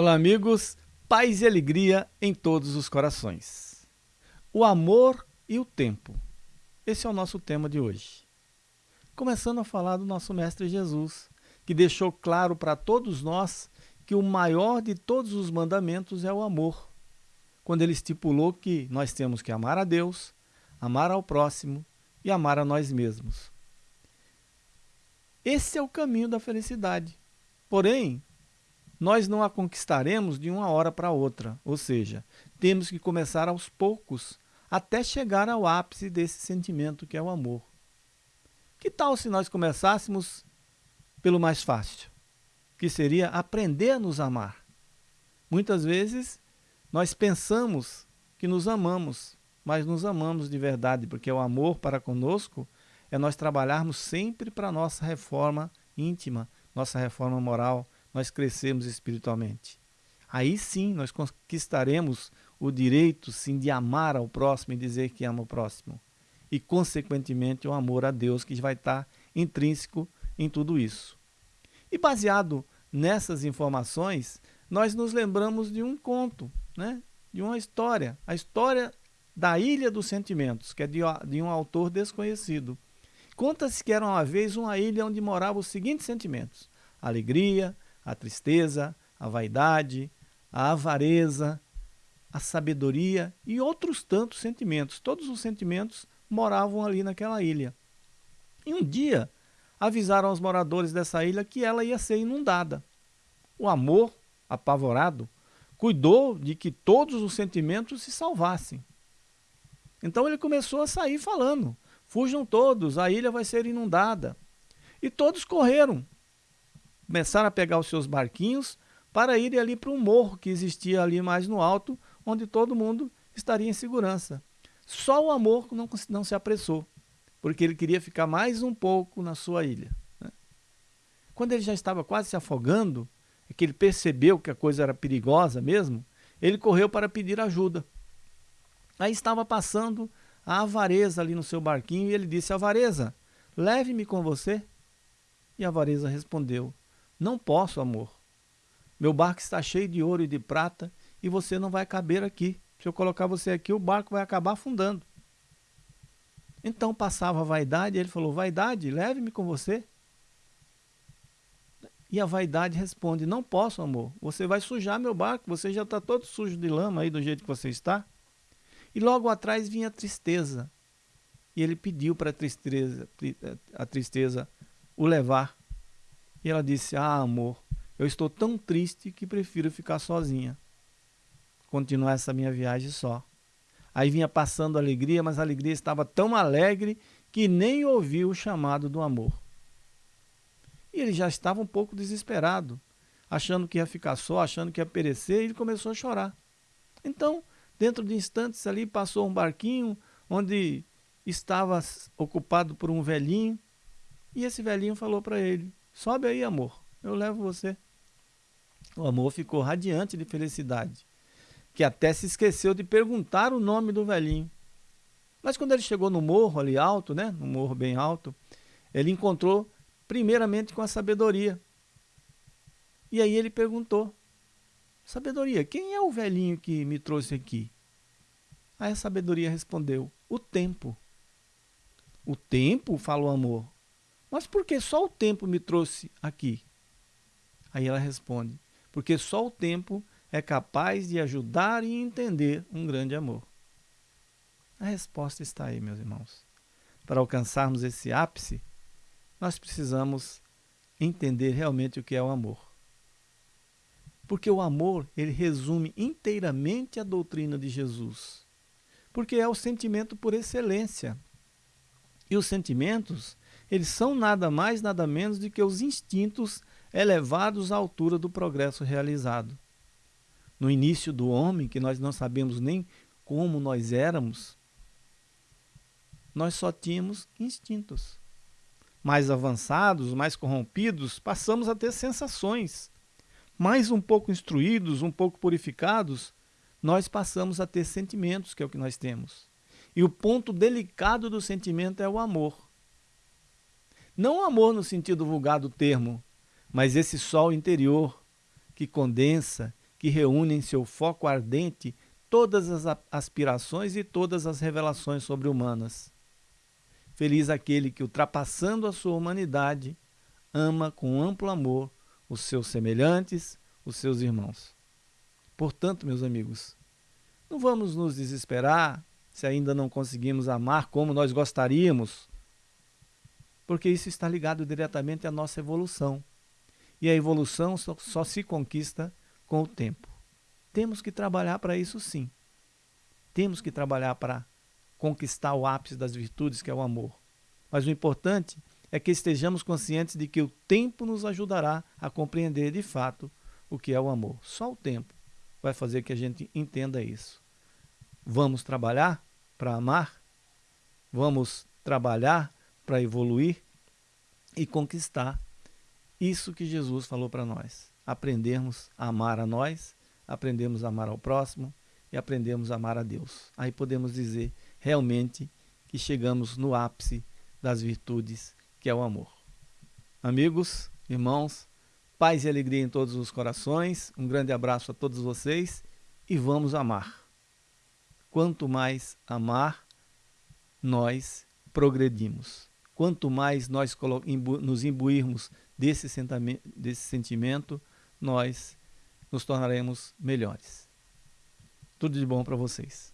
Olá, amigos. Paz e alegria em todos os corações. O amor e o tempo. Esse é o nosso tema de hoje. Começando a falar do nosso Mestre Jesus, que deixou claro para todos nós que o maior de todos os mandamentos é o amor. Quando ele estipulou que nós temos que amar a Deus, amar ao próximo e amar a nós mesmos. Esse é o caminho da felicidade. Porém, nós não a conquistaremos de uma hora para outra, ou seja, temos que começar aos poucos até chegar ao ápice desse sentimento que é o amor. Que tal se nós começássemos pelo mais fácil, que seria aprender a nos amar? Muitas vezes nós pensamos que nos amamos, mas nos amamos de verdade, porque o amor para conosco é nós trabalharmos sempre para a nossa reforma íntima, nossa reforma moral, nós crescemos espiritualmente. Aí sim nós conquistaremos o direito sim de amar ao próximo e dizer que ama o próximo. E consequentemente o amor a Deus que vai estar intrínseco em tudo isso. E baseado nessas informações, nós nos lembramos de um conto, né? de uma história, a história da Ilha dos Sentimentos, que é de, de um autor desconhecido. Conta-se que era uma vez uma ilha onde moravam os seguintes sentimentos: alegria, a tristeza, a vaidade, a avareza, a sabedoria e outros tantos sentimentos. Todos os sentimentos moravam ali naquela ilha. E um dia avisaram aos moradores dessa ilha que ela ia ser inundada. O amor, apavorado, cuidou de que todos os sentimentos se salvassem. Então ele começou a sair falando: fujam todos, a ilha vai ser inundada. E todos correram, começaram a pegar os seus barquinhos para ir ali para um morro que existia ali mais no alto, onde todo mundo estaria em segurança. Só o amor não, não se apressou, porque ele queria ficar mais um pouco na sua ilha. Né? Quando ele já estava quase se afogando, é que ele percebeu que a coisa era perigosa mesmo, ele correu para pedir ajuda. Aí estava passando a avareza ali no seu barquinho e ele disse: Avareza, leve-me com você. E a avareza respondeu: não posso, amor. Meu barco está cheio de ouro e de prata e você não vai caber aqui. Se eu colocar você aqui, o barco vai acabar afundando. Então passava a vaidade e ele falou: Vaidade, leve-me com você. E a vaidade responde: Não posso, amor. Você vai sujar meu barco. Você já está todo sujo de lama aí do jeito que você está. E logo atrás vinha a tristeza. E ele pediu para a tristeza, a tristeza o levar. E ela disse: Ah, amor, eu estou tão triste que prefiro ficar sozinha. Continuar essa minha viagem só. Aí vinha passando alegria, mas a alegria estava tão alegre que nem ouviu o chamado do amor. E ele já estava um pouco desesperado, achando que ia ficar só, achando que ia perecer, e ele começou a chorar. Então, dentro de instantes ali, passou um barquinho onde estava ocupado por um velhinho, e esse velhinho falou para ele: Sobe aí, amor, eu levo você. O amor ficou radiante de felicidade, que até se esqueceu de perguntar o nome do velhinho. Mas quando ele chegou no morro ali alto, né, no morro bem alto, ele encontrou primeiramente com a sabedoria. E aí ele perguntou: Sabedoria, quem é o velhinho que me trouxe aqui? Aí a sabedoria respondeu: O tempo. O tempo, falou amor. Mas por que só o tempo me trouxe aqui? Aí ela responde: Porque só o tempo é capaz de ajudar e entender um grande amor. A resposta está aí, meus irmãos. Para alcançarmos esse ápice, nós precisamos entender realmente o que é o amor. Porque o amor, ele resume inteiramente a doutrina de Jesus. Porque é o sentimento por excelência. E os sentimentos, eles são nada mais, nada menos do que os instintos elevados à altura do progresso realizado. No início do homem, que nós não sabemos nem como nós éramos, nós só tínhamos instintos. Mais avançados, mais corrompidos, passamos a ter sensações. Mais um pouco instruídos, um pouco purificados, nós passamos a ter sentimentos, que é o que nós temos. E o ponto delicado do sentimento é o amor. Não o amor no sentido vulgar do termo, mas esse sol interior que condensa, que reúne em seu foco ardente todas as aspirações e todas as revelações sobre-humanas. Feliz aquele que, ultrapassando a sua humanidade, ama com amplo amor os seus semelhantes, os seus irmãos. Portanto, meus amigos, não vamos nos desesperar se ainda não conseguimos amar como nós gostaríamos, porque isso está ligado diretamente à nossa evolução. E a evolução só, só se conquista com o tempo. Temos que trabalhar para isso sim. Temos que trabalhar para conquistar o ápice das virtudes, que é o amor. Mas o importante é que estejamos conscientes de que o tempo nos ajudará a compreender de fato o que é o amor. Só o tempo vai fazer que a gente entenda isso. Vamos trabalhar para amar? Vamos trabalhar para evoluir e conquistar isso que Jesus falou para nós. Aprendermos a amar a nós, aprendemos a amar ao próximo e aprendemos a amar a Deus. Aí podemos dizer realmente que chegamos no ápice das virtudes, que é o amor. Amigos, irmãos, paz e alegria em todos os corações. Um grande abraço a todos vocês e vamos amar. Quanto mais amar, nós progredimos. Quanto mais nós nos imbuirmos desse, desse sentimento, nós nos tornaremos melhores. Tudo de bom para vocês.